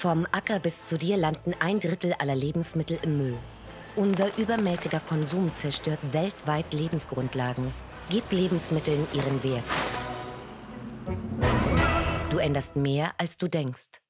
Vom Acker bis zu dir landen ein Drittel aller Lebensmittel im Müll. Unser übermäßiger Konsum zerstört weltweit Lebensgrundlagen. Gib Lebensmitteln ihren Wert. Du änderst mehr, als du denkst.